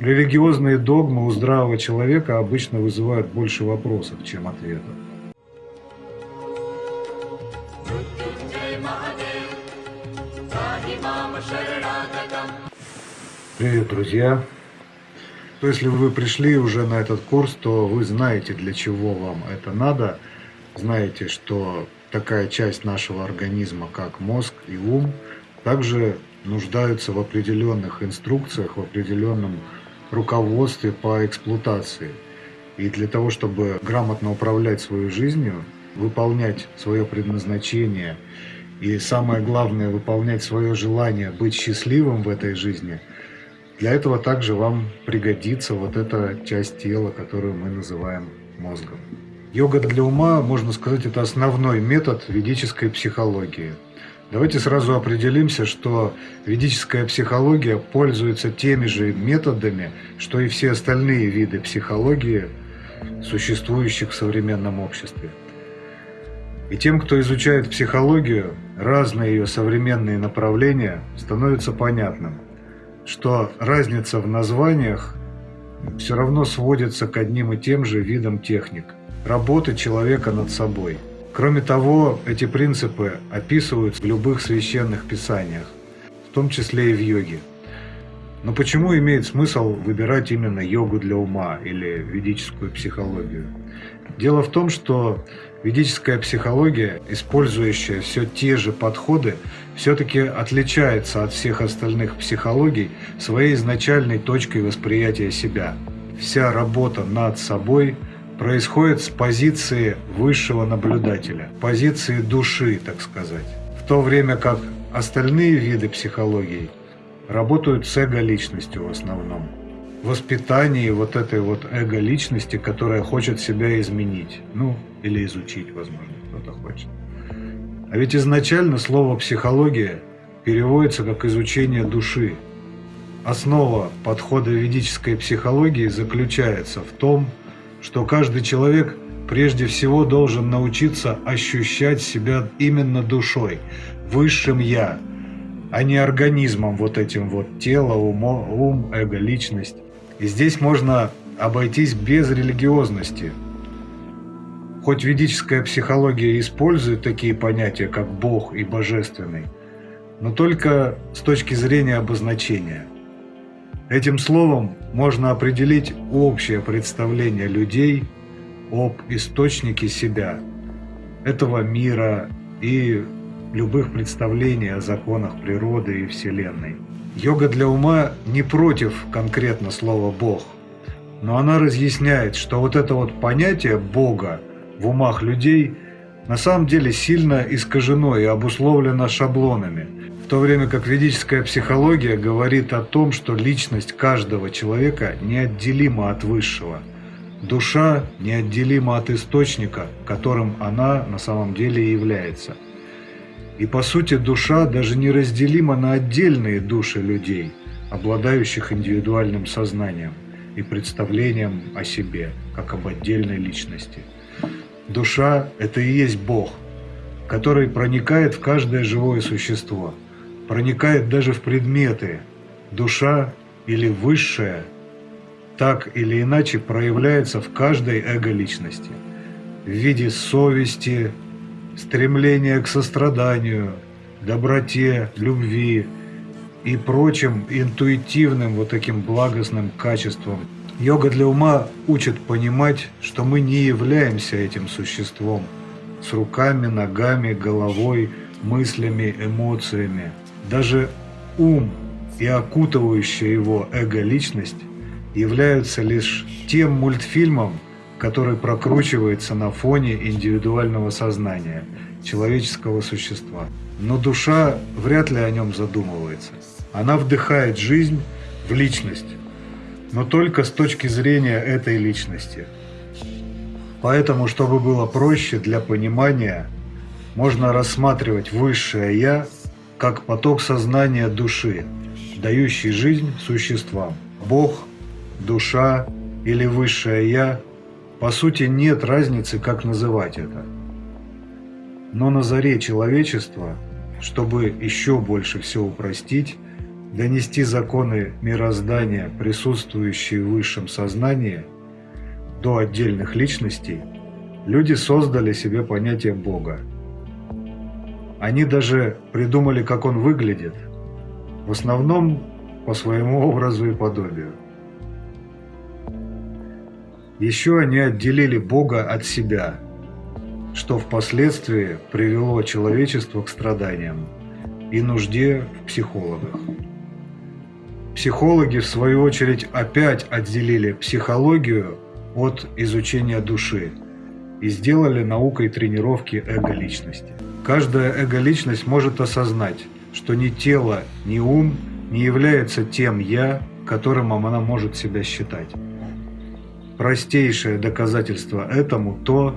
Религиозные догмы у здравого человека обычно вызывают больше вопросов, чем ответов. Привет, друзья! Если вы пришли уже на этот курс, то вы знаете, для чего вам это надо. Знаете, что такая часть нашего организма, как мозг и ум, также нуждаются в определенных инструкциях, в определенном руководстве по эксплуатации. И для того, чтобы грамотно управлять своей жизнью, выполнять свое предназначение и самое главное, выполнять свое желание быть счастливым в этой жизни, для этого также вам пригодится вот эта часть тела, которую мы называем мозгом. Йога для ума, можно сказать, это основной метод ведической психологии – Давайте сразу определимся, что ведическая психология пользуется теми же методами, что и все остальные виды психологии, существующих в современном обществе. И тем, кто изучает психологию, разные ее современные направления, становится понятным, что разница в названиях все равно сводится к одним и тем же видам техник – работы человека над собой – Кроме того, эти принципы описываются в любых священных писаниях, в том числе и в йоге. Но почему имеет смысл выбирать именно йогу для ума или ведическую психологию? Дело в том, что ведическая психология, использующая все те же подходы, все-таки отличается от всех остальных психологий своей изначальной точкой восприятия себя. Вся работа над собой – происходит с позиции высшего наблюдателя, позиции души, так сказать. В то время как остальные виды психологии работают с эго-личностью в основном. Воспитании вот этой вот эго-личности, которая хочет себя изменить. Ну, или изучить, возможно, кто-то хочет. А ведь изначально слово «психология» переводится как «изучение души». Основа подхода ведической психологии заключается в том, что каждый человек прежде всего должен научиться ощущать себя именно душой, высшим «я», а не организмом вот этим вот тело, умо, ум, эго, личность. И здесь можно обойтись без религиозности. Хоть ведическая психология использует такие понятия, как Бог и Божественный, но только с точки зрения обозначения – Этим словом можно определить общее представление людей об источнике себя, этого мира и любых представлений о законах природы и Вселенной. Йога для ума не против конкретно слова «Бог», но она разъясняет, что вот это вот понятие Бога в умах людей на самом деле сильно искажено и обусловлено шаблонами – то время как ведическая психология говорит о том, что личность каждого человека неотделима от высшего. Душа неотделима от источника, которым она на самом деле является. И по сути душа даже не разделима на отдельные души людей, обладающих индивидуальным сознанием и представлением о себе, как об отдельной личности. Душа – это и есть Бог, который проникает в каждое живое существо – проникает даже в предметы. Душа или высшая так или иначе проявляется в каждой эго-личности в виде совести, стремления к состраданию, доброте, любви и прочим интуитивным вот таким благостным качествам. Йога для ума учит понимать, что мы не являемся этим существом с руками, ногами, головой, мыслями, эмоциями. Даже ум и окутывающая его эго-личность являются лишь тем мультфильмом, который прокручивается на фоне индивидуального сознания человеческого существа. Но душа вряд ли о нем задумывается. Она вдыхает жизнь в личность, но только с точки зрения этой личности. Поэтому, чтобы было проще для понимания, можно рассматривать высшее «я» как поток сознания души, дающий жизнь существам. Бог, душа или высшее Я, по сути нет разницы, как называть это. Но на заре человечества, чтобы еще больше все упростить, донести законы мироздания, присутствующие в высшем сознании, до отдельных личностей, люди создали себе понятие Бога. Они даже придумали, как он выглядит, в основном по своему образу и подобию. Еще они отделили Бога от себя, что впоследствии привело человечество к страданиям и нужде в психологах. Психологи, в свою очередь, опять отделили психологию от изучения души и сделали наукой тренировки эго-личности. Каждая эго-личность может осознать, что ни тело, ни ум не является тем «я», которым она может себя считать. Простейшее доказательство этому то,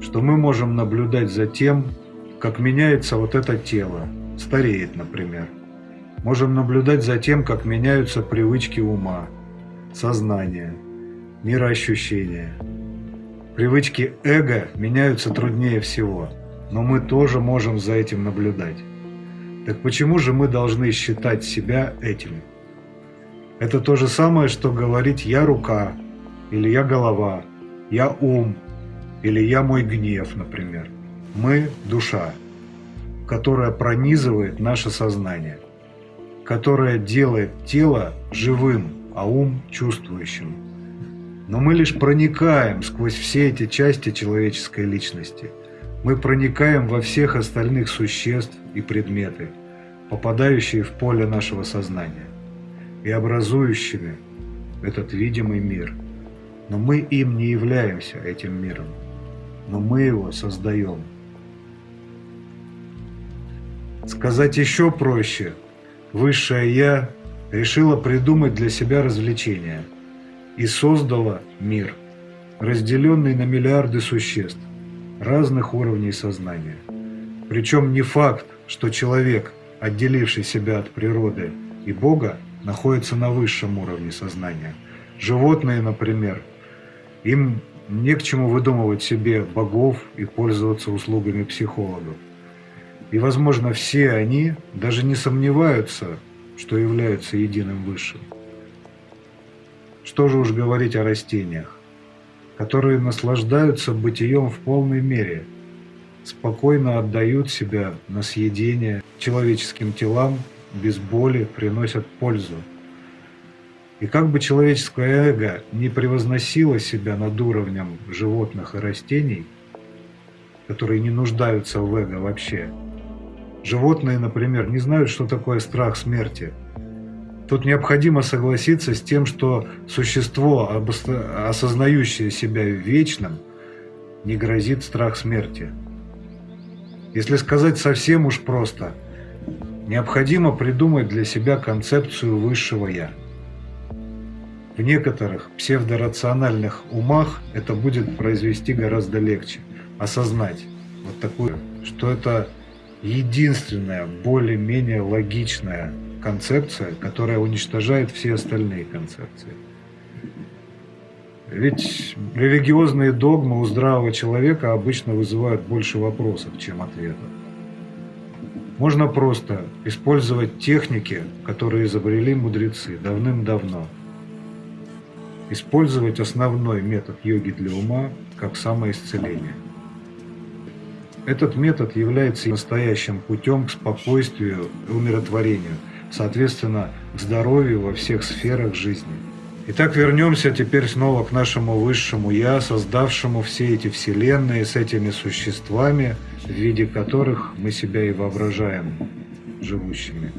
что мы можем наблюдать за тем, как меняется вот это тело, стареет, например. Можем наблюдать за тем, как меняются привычки ума, сознания, мироощущения. Привычки эго меняются труднее всего, но мы тоже можем за этим наблюдать. Так почему же мы должны считать себя этим? Это то же самое, что говорить «я рука» или «я голова», «я ум» или «я мой гнев», например. Мы – душа, которая пронизывает наше сознание, которая делает тело живым, а ум – чувствующим. Но мы лишь проникаем сквозь все эти части человеческой личности – мы проникаем во всех остальных существ и предметы, попадающие в поле нашего сознания и образующими этот видимый мир. Но мы им не являемся, этим миром, но мы его создаем. Сказать еще проще, Высшее Я решила придумать для себя развлечение и создала мир, разделенный на миллиарды существ, разных уровней сознания. Причем не факт, что человек, отделивший себя от природы и Бога, находится на высшем уровне сознания. Животные, например, им не к чему выдумывать себе богов и пользоваться услугами психологов. И, возможно, все они даже не сомневаются, что являются единым высшим. Что же уж говорить о растениях которые наслаждаются бытием в полной мере, спокойно отдают себя на съедение человеческим телам, без боли приносят пользу. И как бы человеческое эго не превозносило себя над уровнем животных и растений, которые не нуждаются в эго вообще, животные, например, не знают, что такое страх смерти – Тут необходимо согласиться с тем, что существо, осознающее себя вечным, не грозит страх смерти. Если сказать совсем уж просто, необходимо придумать для себя концепцию высшего «я». В некоторых псевдорациональных умах это будет произвести гораздо легче. Осознать вот такую, что это единственная, более-менее логичная концепция, которая уничтожает все остальные концепции. Ведь религиозные догмы у здравого человека обычно вызывают больше вопросов, чем ответов. Можно просто использовать техники, которые изобрели мудрецы давным-давно. Использовать основной метод йоги для ума как самоисцеление. Этот метод является настоящим путем к спокойствию и умиротворению – соответственно, к здоровью во всех сферах жизни. Итак, вернемся теперь снова к нашему высшему Я, создавшему все эти вселенные с этими существами, в виде которых мы себя и воображаем живущими.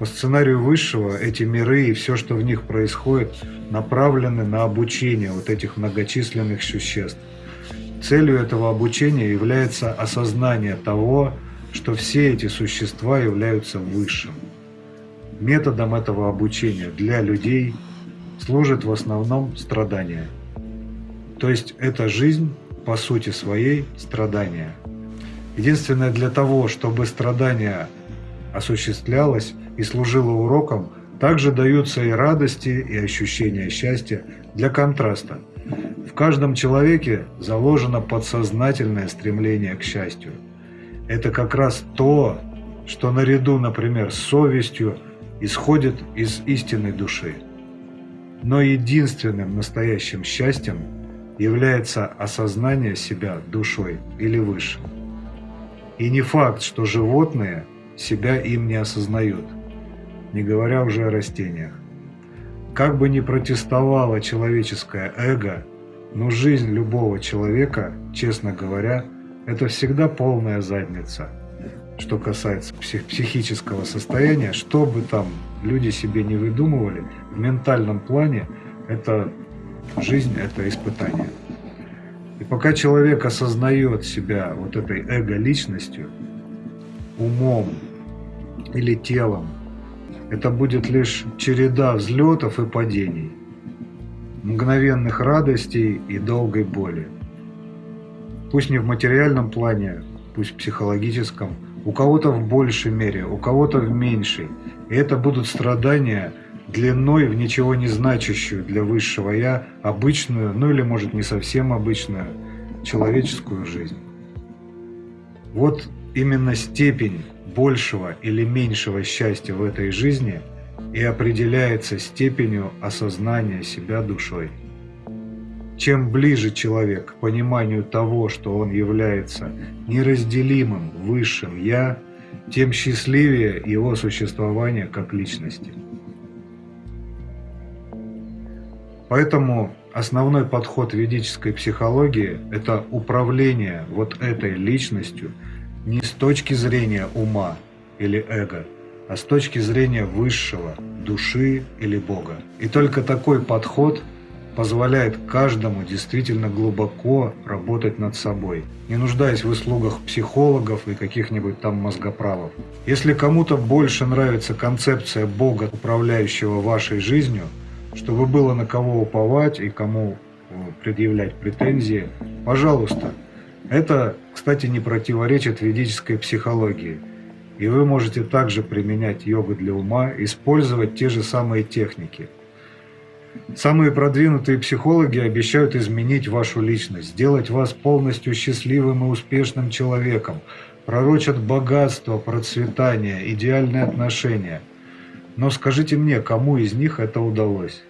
По сценарию Высшего эти миры и все, что в них происходит, направлены на обучение вот этих многочисленных существ. Целью этого обучения является осознание того, что все эти существа являются высшим. Методом этого обучения для людей служит в основном страдание. То есть эта жизнь, по сути своей, страдание. Единственное для того, чтобы страдание осуществлялось и служило уроком, также даются и радости, и ощущения счастья для контраста. В каждом человеке заложено подсознательное стремление к счастью – это как раз то, что наряду, например, с совестью исходит из истинной души. Но единственным настоящим счастьем является осознание себя душой или высшим. И не факт, что животные себя им не осознают, не говоря уже о растениях. Как бы ни протестовало человеческое эго, но жизнь любого человека, честно говоря, это всегда полная задница. Что касается псих психического состояния, что бы там люди себе не выдумывали, в ментальном плане это жизнь, это испытание. И пока человек осознает себя вот этой эго-личностью, умом или телом, это будет лишь череда взлетов и падений, мгновенных радостей и долгой боли. Пусть не в материальном плане, пусть в психологическом, у кого-то в большей мере, у кого-то в меньшей. И это будут страдания длиной в ничего не значащую для высшего «я» обычную, ну или может не совсем обычную, человеческую жизнь. Вот именно степень большего или меньшего счастья в этой жизни и определяется степенью осознания себя душой. Чем ближе человек к пониманию того, что он является неразделимым высшим «я», тем счастливее его существование как личности. Поэтому основной подход ведической психологии – это управление вот этой личностью не с точки зрения ума или эго, а с точки зрения высшего, души или Бога. И только такой подход позволяет каждому действительно глубоко работать над собой, не нуждаясь в услугах психологов и каких-нибудь там мозгоправов. Если кому-то больше нравится концепция Бога, управляющего вашей жизнью – чтобы было на кого уповать и кому э, предъявлять претензии, пожалуйста. Это, кстати, не противоречит ведической психологии. И вы можете также применять йогу для ума, использовать те же самые техники. Самые продвинутые психологи обещают изменить вашу личность, сделать вас полностью счастливым и успешным человеком, пророчат богатство, процветание, идеальные отношения – но скажите мне, кому из них это удалось?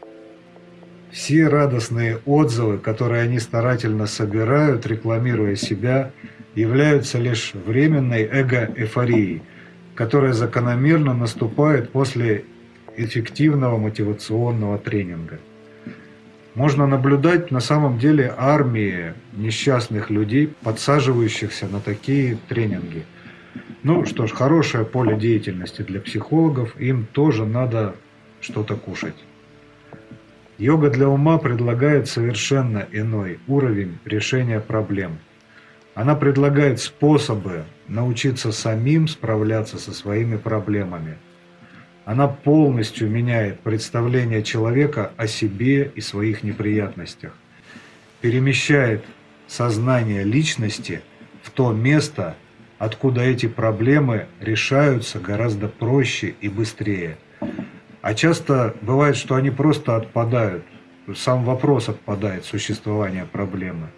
Все радостные отзывы, которые они старательно собирают, рекламируя себя, являются лишь временной эго-эйфорией, которая закономерно наступает после эффективного мотивационного тренинга. Можно наблюдать на самом деле армии несчастных людей, подсаживающихся на такие тренинги – ну что ж, хорошее поле деятельности для психологов, им тоже надо что-то кушать. Йога для ума предлагает совершенно иной уровень решения проблем. Она предлагает способы научиться самим справляться со своими проблемами. Она полностью меняет представление человека о себе и своих неприятностях. Перемещает сознание личности в то место, откуда эти проблемы решаются гораздо проще и быстрее. А часто бывает, что они просто отпадают, сам вопрос отпадает существования проблемы.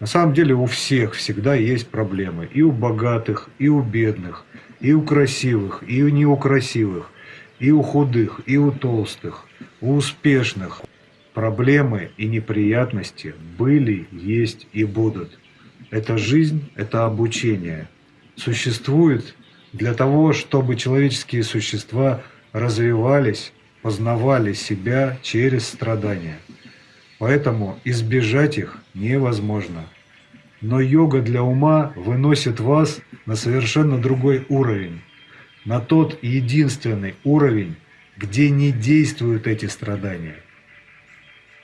На самом деле у всех всегда есть проблемы. И у богатых, и у бедных, и у красивых, и у неукрасивых, и у худых, и у толстых, у успешных. Проблемы и неприятности были, есть и будут. Это жизнь, это обучение. Существует для того, чтобы человеческие существа развивались, познавали себя через страдания. Поэтому избежать их невозможно. Но йога для ума выносит вас на совершенно другой уровень. На тот единственный уровень, где не действуют эти страдания.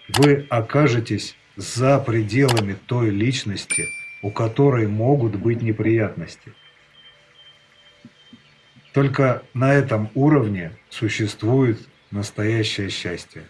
Вы окажетесь за пределами той личности, у которой могут быть неприятности. Только на этом уровне существует настоящее счастье.